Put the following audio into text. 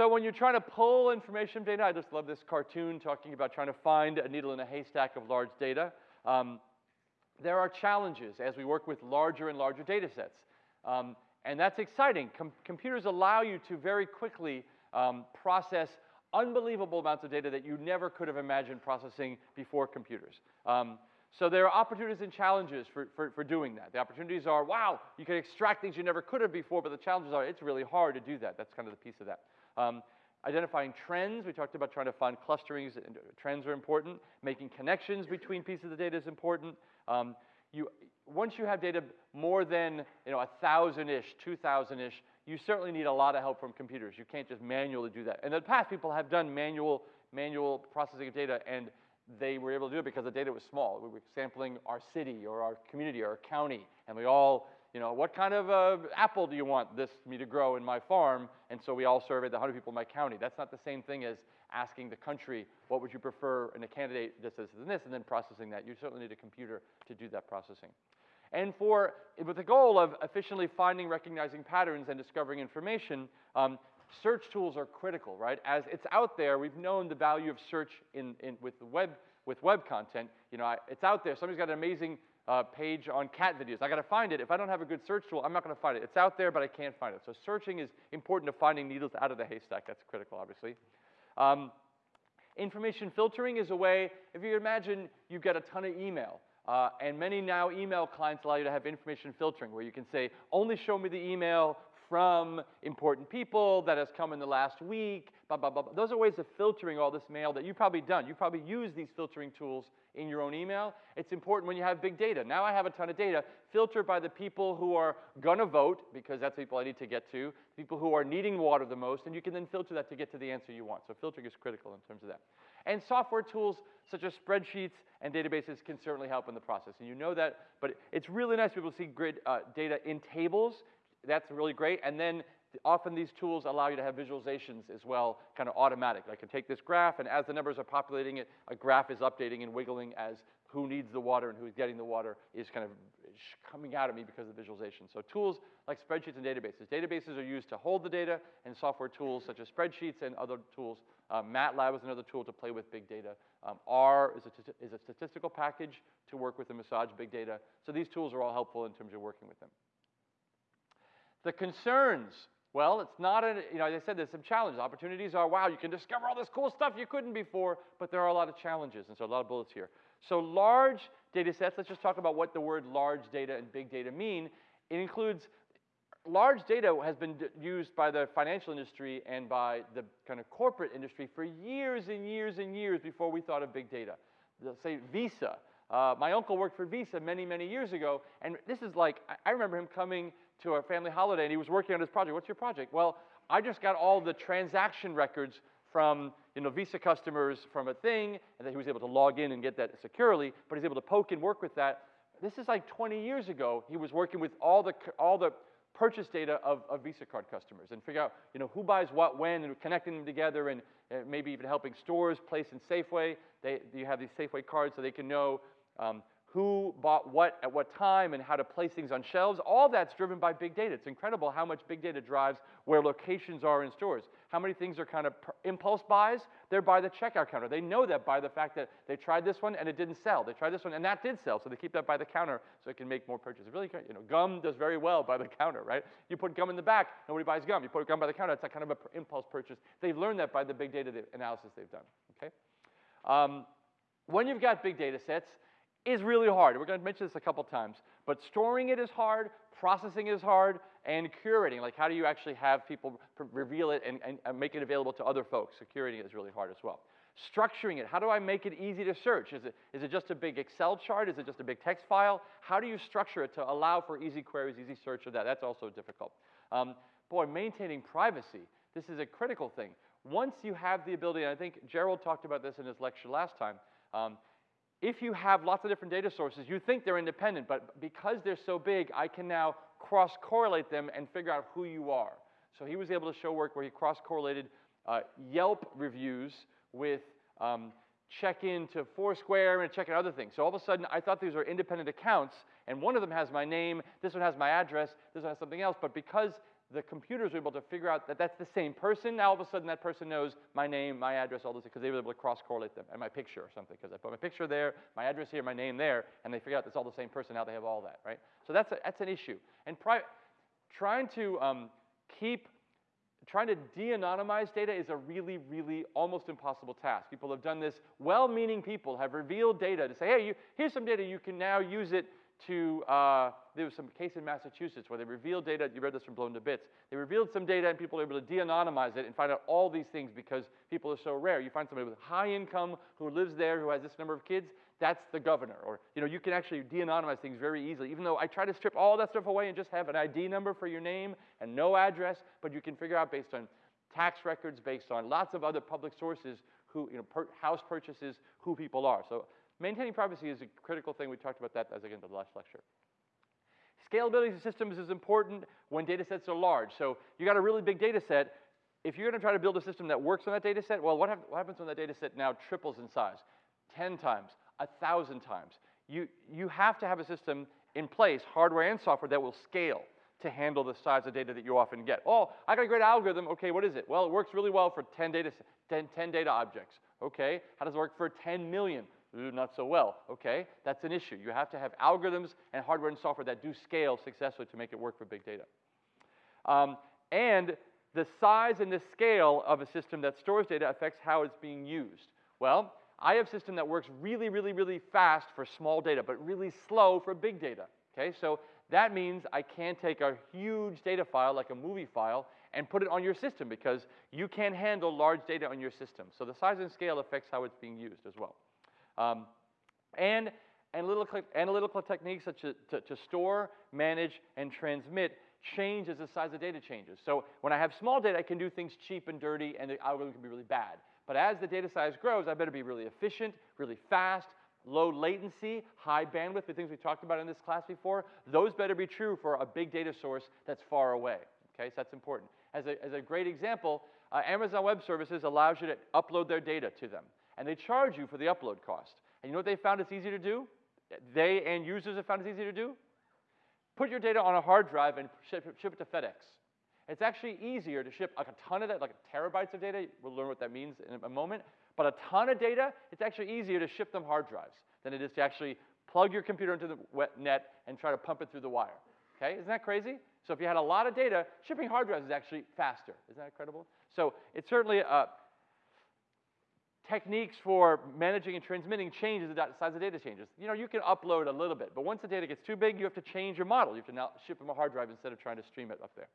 So when you're trying to pull information from data, I just love this cartoon talking about trying to find a needle in a haystack of large data. Um, there are challenges as we work with larger and larger data sets. Um, and that's exciting. Com computers allow you to very quickly um, process unbelievable amounts of data that you never could have imagined processing before computers. Um, so there are opportunities and challenges for, for, for, doing that. The opportunities are, wow, you can extract things you never could have before, but the challenges are, it's really hard to do that. That's kind of the piece of that. Um, identifying trends, we talked about trying to find clusterings, and trends are important. Making connections between pieces of the data is important. Um, you, once you have data more than you know, 1,000-ish, 2,000-ish, you certainly need a lot of help from computers. You can't just manually do that. In the past, people have done manual, manual processing of data, and they were able to do it because the data was small. We were sampling our city or our community or our county, and we all, you know, what kind of uh, apple do you want this me to grow in my farm? And so we all surveyed the 100 people in my county. That's not the same thing as asking the country, what would you prefer in a candidate this, this, and this, and then processing that. You certainly need a computer to do that processing. And for, with the goal of efficiently finding, recognizing patterns, and discovering information, um, search tools are critical, right? As it's out there, we've known the value of search in, in, with, the web, with web content. You know, I, it's out there. Somebody's got an amazing uh, page on cat videos. I got to find it. If I don't have a good search tool, I'm not going to find it. It's out there, but I can't find it. So searching is important to finding needles out of the haystack. That's critical, obviously. Um, information filtering is a way, if you imagine you get a ton of email, uh, and many now email clients allow you to have information filtering where you can say, only show me the email from important people that has come in the last week, blah, blah, blah. Those are ways of filtering all this mail that you've probably done. You've probably used these filtering tools in your own email. It's important when you have big data. Now I have a ton of data. Filter by the people who are going to vote, because that's the people I need to get to, people who are needing water the most, and you can then filter that to get to the answer you want. So filtering is critical in terms of that. And software tools such as spreadsheets and databases can certainly help in the process. And you know that, but it's really nice to be able to see grid uh, data in tables. That's really great. And then often these tools allow you to have visualizations as well, kind of automatic. I can take this graph, and as the numbers are populating it, a graph is updating and wiggling as who needs the water and who's getting the water is kind of coming out at me because of the visualization. So tools like spreadsheets and databases. Databases are used to hold the data, and software tools such as spreadsheets and other tools. Uh, MATLAB is another tool to play with big data. Um, R is a, is a statistical package to work with and massage big data. So these tools are all helpful in terms of working with them. The concerns well, it's not a, you know, as I said, there's some challenges. Opportunities are, wow, you can discover all this cool stuff you couldn't before, but there are a lot of challenges, and so a lot of bullets here. So large data sets, let's just talk about what the word large data and big data mean. It includes, large data has been used by the financial industry and by the kind of corporate industry for years and years and years before we thought of big data. Let's say Visa. Uh, my uncle worked for Visa many, many years ago, and this is like, I remember him coming to a family holiday and he was working on his project. What's your project? Well, I just got all the transaction records from you know, Visa customers from a thing, and then he was able to log in and get that securely, but he's able to poke and work with that. This is like 20 years ago. He was working with all the, all the purchase data of, of Visa card customers and figure out you know, who buys what when and connecting them together and maybe even helping stores place in Safeway. They, you have these Safeway cards so they can know um, who bought what at what time and how to place things on shelves. All that's driven by big data. It's incredible how much big data drives where locations are in stores. How many things are kind of impulse buys? They're by the checkout counter. They know that by the fact that they tried this one and it didn't sell. They tried this one and that did sell, so they keep that by the counter so it can make more purchases. Really, you know, gum does very well by the counter, right? You put gum in the back, nobody buys gum. You put gum by the counter, it's that kind of an impulse purchase. They've learned that by the big data analysis they've done, okay? Um, when you've got big data sets, is really hard. We're going to mention this a couple times. But storing it is hard, processing is hard, and curating, like how do you actually have people reveal it and, and, and, make it available to other folks? It is really hard as well. Structuring it, how do I make it easy to search? Is it, is it just a big Excel chart? Is it just a big text file? How do you structure it to allow for easy queries, easy search of that? That's also difficult. Um, boy, maintaining privacy, this is a critical thing. Once you have the ability, and I think Gerald talked about this in his lecture last time, um, if you have lots of different data sources, you think they're independent, but because they're so big, I can now cross-correlate them and figure out who you are. So he was able to show work where he cross-correlated uh, Yelp reviews with um, check-in to Foursquare and check-in other things. So all of a sudden, I thought these were independent accounts, and one of them has my name, this one has my address, this one has something else, but because the computers were able to figure out that that's the same person. Now all of a sudden that person knows my name, my address, all those because they were able to cross-correlate them, and my picture or something, because I put my picture there, my address here, my name there, and they figure out it's all the same person. Now they have all that, right? So that's, a, that's an issue. And pri- trying to um, keep, trying to de-anonymize data is a really, really almost impossible task. People have done this. Well-meaning people have revealed data to say, hey, you, here's some data. You can now use it to, uh, there was some case in Massachusetts where they revealed data, you read this from Blown to Bits, they revealed some data and people were able to de-anonymize it and find out all these things because people are so rare. You find somebody with high income who lives there, who has this number of kids, that's the governor. Or, you know, you can actually de-anonymize things very easily, even though I try to strip all that stuff away and just have an ID number for your name and no address, but you can figure out based on tax records, based on lots of other public sources, who, you know, per, house purchases, who people are. So Maintaining privacy is a critical thing. We talked about that as again the last lecture. Scalability of systems is important when data sets are large. So you got a really big data set. If you're going to try to build a system that works on that data set, well, what, what happens when that data set now triples in size? 10 times, 1,000 times. You, you have to have a system in place, hardware and software, that will scale to handle the size of data that you often get. Oh, I got a great algorithm. Okay, what is it? Well, it works really well for 10 data, 10, 10 data objects. Okay, how does it work for 10 million? Not so well. Okay, that's an issue. You have to have algorithms and hardware and software that do scale successfully to make it work for big data. Um, and the size and the scale of a system that stores data affects how it's being used. Well, I have a system that works really, really, really fast for small data, but really slow for big data. Okay, so that means I can't take a huge data file, like a movie file, and put it on your system because you can't handle large data on your system. So the size and scale affects how it's being used as well. Um, and analytical, techniques such as to, to store, manage, and transmit change as the size of data changes. So when I have small data, I can do things cheap and dirty, and the algorithm can be really bad. But as the data size grows, I better be really efficient, really fast, low latency, high bandwidth, the things we talked about in this class before. Those better be true for a big data source that's far away. Okay, so that's important. As a, as a great example, uh, Amazon Web Services allows you to upload their data to them and they charge you for the upload cost. And you know what they found it's easy to do? They and users have found it's easy to do? Put your data on a hard drive and ship, ship it to FedEx. It's actually easier to ship like a ton of that, like terabytes of data. We'll learn what that means in a moment. But a ton of data, it's actually easier to ship them hard drives than it is to actually plug your computer into the wet net and try to pump it through the wire. Okay, isn't that crazy? So if you had a lot of data, shipping hard drives is actually faster. Isn't that incredible? So it's certainly a, techniques for managing and transmitting changes, the size of data changes. You know, you can upload a little bit, but once the data gets too big, you have to change your model. You have to now ship them a hard drive instead of trying to stream it up there.